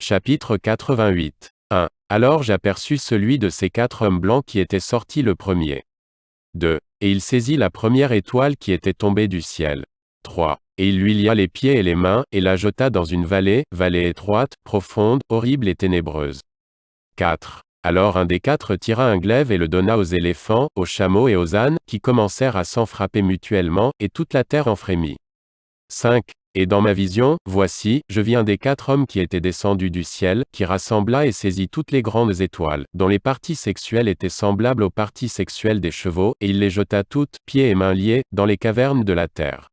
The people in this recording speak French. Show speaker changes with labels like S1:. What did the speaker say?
S1: Chapitre 88. 1. Alors j'aperçus celui de ces quatre hommes blancs qui était sorti le premier. 2. Et il saisit la première étoile qui était tombée du ciel. 3. Et il lui lia les pieds et les mains, et la jeta dans une vallée, vallée étroite, profonde, horrible et ténébreuse. 4. Alors un des quatre tira un glaive et le donna aux éléphants, aux chameaux et aux ânes, qui commencèrent à s'en frapper mutuellement, et toute la terre en frémit. 5. Et dans ma vision, voici, je un des quatre hommes qui étaient descendus du ciel, qui rassembla et saisit toutes les grandes étoiles, dont les parties sexuelles étaient semblables aux parties sexuelles des chevaux, et il les jeta toutes, pieds et mains liés, dans les cavernes de la terre.